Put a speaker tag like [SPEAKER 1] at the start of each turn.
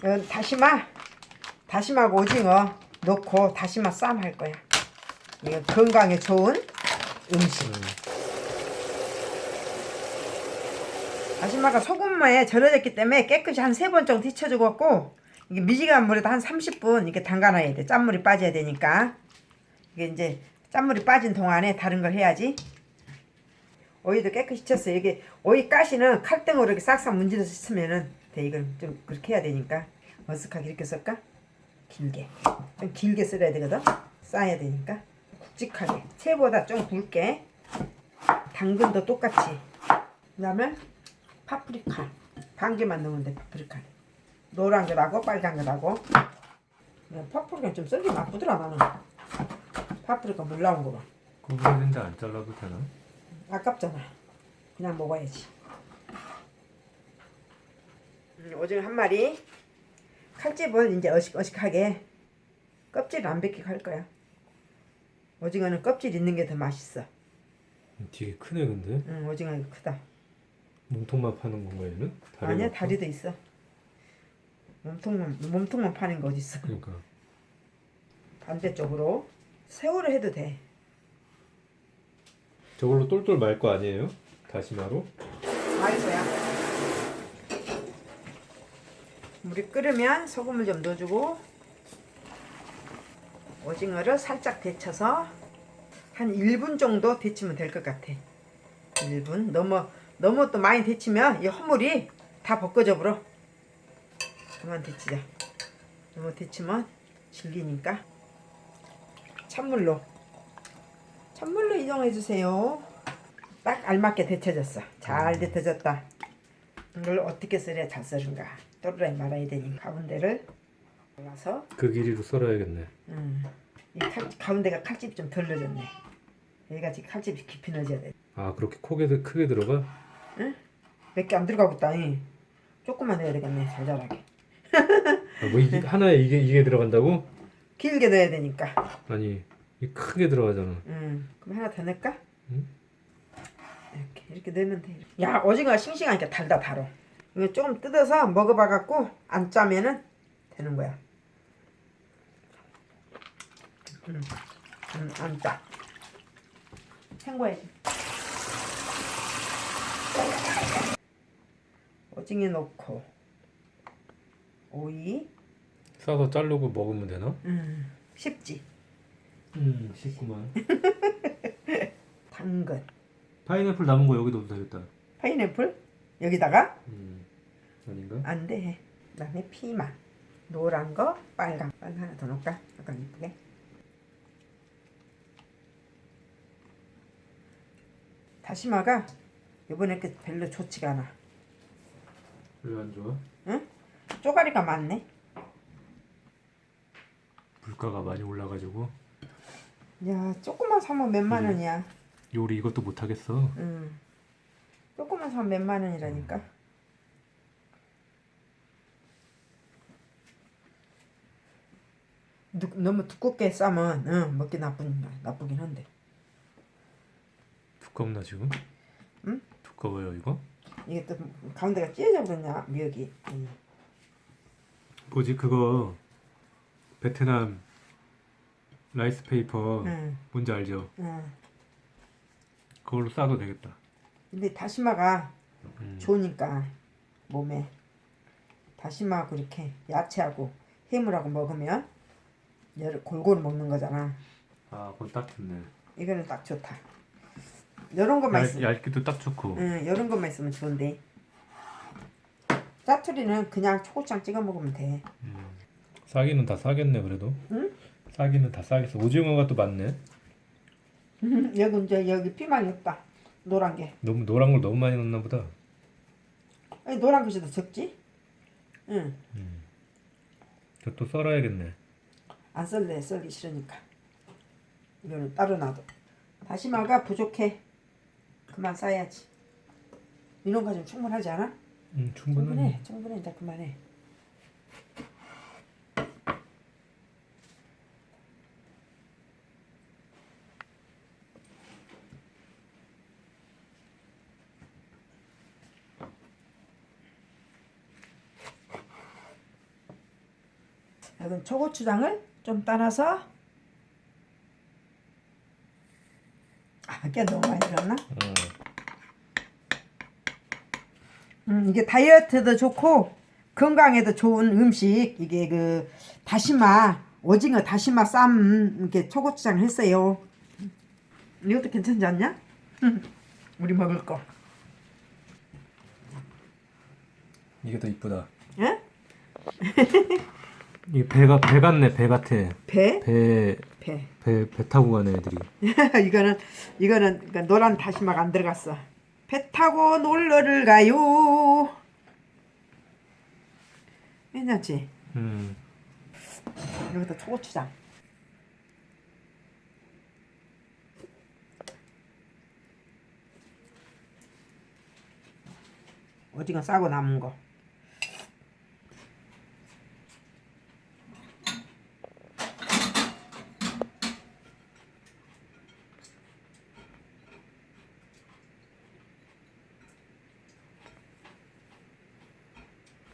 [SPEAKER 1] 이건 다시마, 다시마하고 오징어 넣고 다시마 쌈 할 거야. 이거 건강에 좋은 음식. 다시마가 소금에 절여졌기 때문에 깨끗이 한 세 번 정도 데쳐주고 이게 미지근한 물에다 한 30분 이렇게 담가놔야 돼. 짠물이 빠져야 되니까. 이게 이제 짠물이 빠진 동안에 다른 걸 해야지. 오이도 깨끗이 쳤어요. 이게 오이 가시는 칼등으로 이렇게 싹싹 문질러서 씻으면은 돼. 이걸 좀 그렇게 해야 되니까 어색하게 이렇게 썰까? 길게. 좀 길게 썰어야 되거든. 싸야 되니까. 굵직하게. 채보다 좀 굵게. 당근도 똑같이. 그 다음에 파프리카. 반 개만 넣으면 돼, 파프리카. 노란 거라고 빨간 거라고. 파프리카 좀 썰기 나쁘더라, 나는. 파프리카 물 나온 거 봐.
[SPEAKER 2] 구부러진데 안 잘라도 되나?
[SPEAKER 1] 아깝잖아. 그냥 먹어야지. 음, 오징어 한 마리. 칼집은 이제 어식어식하게 껍질 안 벗기고 할 거야. 오징어는 껍질 있는 게 더 맛있어.
[SPEAKER 2] 되게 크네 근데
[SPEAKER 1] 응, 오징어 크다.
[SPEAKER 2] 몸통만 파는 건가 얘는? 다리가
[SPEAKER 1] 아니야? 다리도 있어. 몸통만 몸통만 파는 거 어디 있어?
[SPEAKER 2] 그러니까
[SPEAKER 1] 반대쪽으로 새우를 해도 돼.
[SPEAKER 2] 저걸로 똘똘 말 거 아니에요? 다시마로?
[SPEAKER 1] 맛있어요. 물이 끓으면 소금을 좀 넣어주고 오징어를 살짝 데쳐서 한 1분 정도 데치면 될 것 같아. 1분. 너무 너무 또 많이 데치면 이 허물이 다 벗겨져 버려. 그만 데치자. 너무 데치면 질기니까 찬물로 찬물로 이동해 주세요. 딱 알맞게 데쳐졌어. 잘 데쳐졌다. 이걸 어떻게 썰어야 잘 썰은가. 또르르 말아야 되니 가운데를 잘라서
[SPEAKER 2] 그 길이로 썰어야겠네
[SPEAKER 1] 음, 이 칼, 가운데가 칼집이 좀 덜 넣어졌네. 여기가 지금 칼집이 깊이 넣어져야 돼.
[SPEAKER 2] 아 그렇게 크게, 들- 크게 들어가?
[SPEAKER 1] 몇개 안 들어가고 있다. 이. 조금만 넣어야 되겠네. 자잘하게.
[SPEAKER 2] 아, 뭐 이게 하나에 이게 이게 들어간다고?
[SPEAKER 1] 길게 넣어야 되니까.
[SPEAKER 2] 아니 이 크게 들어가잖아
[SPEAKER 1] 음, 그럼 하나 더 넣을까?
[SPEAKER 2] 응?
[SPEAKER 1] 이렇게 이렇게 넣으면 돼. 야 오징어가 싱싱하니까 달다 달어. 이거 조금 뜯어서 먹어봐 갖고 안 짜면은 되는 거야. 음, 음, 안 짜. 헹궈야지. 오징어 넣고 오이,
[SPEAKER 2] 싸서 자르고 먹으면 되나?
[SPEAKER 1] 음, 쉽지.
[SPEAKER 2] 음 쉽구만
[SPEAKER 1] 당근,
[SPEAKER 2] 파인애플 남은 거 여기 넣어도 되겠다
[SPEAKER 1] 파인애플 여기다가
[SPEAKER 2] 음 아닌가?
[SPEAKER 1] 안 돼. 그다음에 피망. 노란 거, 빨강. 빨강 하나 더 넣을까? 약간 이쁘게. 다시마가 이번에 그 별로 좋지가 않아.
[SPEAKER 2] 왜 안 좋아?
[SPEAKER 1] 응? 쪼가리가 많네.
[SPEAKER 2] 물가가 많이 올라가지고
[SPEAKER 1] 야, 조금만 사면 몇만
[SPEAKER 2] 음.
[SPEAKER 1] 원이야.
[SPEAKER 2] 요리 이것도 못 하겠어
[SPEAKER 1] 응. 조금만 사면 몇만 원이라니까. 누, 너무 두껍게 싸면 응, 먹기 나쁜 나쁘긴 한데.
[SPEAKER 2] 두껍나 지금?
[SPEAKER 1] 응?
[SPEAKER 2] 두꺼워요 이거?
[SPEAKER 1] 이게 또 가운데가 찢어져 버렸냐 미역이 음.
[SPEAKER 2] 뭐지 그거 베트남 라이스 페이퍼
[SPEAKER 1] 응,
[SPEAKER 2] 뭔지 알죠?
[SPEAKER 1] 응.
[SPEAKER 2] 그걸로 싸도 되겠다.
[SPEAKER 1] 근데 다시마가
[SPEAKER 2] 음.
[SPEAKER 1] 좋으니까 몸에. 다시마하고 이렇게 야채하고 해물하고 먹으면 열 골고루 먹는 거잖아.
[SPEAKER 2] 아 그건 딱 좋네.
[SPEAKER 1] 이거는 딱 좋다. 이런 것만
[SPEAKER 2] 얇,
[SPEAKER 1] 있으면
[SPEAKER 2] 얇기도 딱 좋고.
[SPEAKER 1] 응, 이런 것만 있으면 좋은데. 짜투리는 그냥 초고추장 찍어 먹으면 돼.
[SPEAKER 2] 음. 싸기는 다 싸겠네 그래도.
[SPEAKER 1] 응?
[SPEAKER 2] 싸기는 다 싸겠어. 오징어가 또 많네
[SPEAKER 1] 여기 이제 여기 피망이 없다. 노란 게.
[SPEAKER 2] 너무 노란 걸 너무 많이 넣나 보다.
[SPEAKER 1] 아니 노란 것이 더 적지? 응.
[SPEAKER 2] 저또 썰어야겠네.
[SPEAKER 1] 안 썰래. 썰기 싫으니까. 이거는 따로 놔둬. 다시마가 부족해. 그만 싸야지. 이런 거좀 충분하지 않아?
[SPEAKER 2] 음 충분하네.
[SPEAKER 1] 충분해. 충분해. 이제 그만해 여기 초고추장을 좀 따라서 아, 깨 너무 많이 들었나?
[SPEAKER 2] 음.
[SPEAKER 1] 음, 이게 다이어트도 좋고 건강에도 좋은 음식 이게 그 다시마 오징어 다시마 쌈 이렇게 초고추장 했어요. 이것도 괜찮지 않냐? 우리 먹을 거.
[SPEAKER 2] 이게 더 이쁘다.
[SPEAKER 1] 예?
[SPEAKER 2] 이게 배가 배 같네 배 같아.
[SPEAKER 1] 배?
[SPEAKER 2] 배
[SPEAKER 1] 배.
[SPEAKER 2] 배, 배 타고 가네 애들이.
[SPEAKER 1] 이거는 이거는 그러니까 노란 다시마가 안 들어갔어. 배 타고 놀러를 가요. 괜찮지?
[SPEAKER 2] 음.
[SPEAKER 1] 여기다 초고추장. 오징어 싸고 남은 거.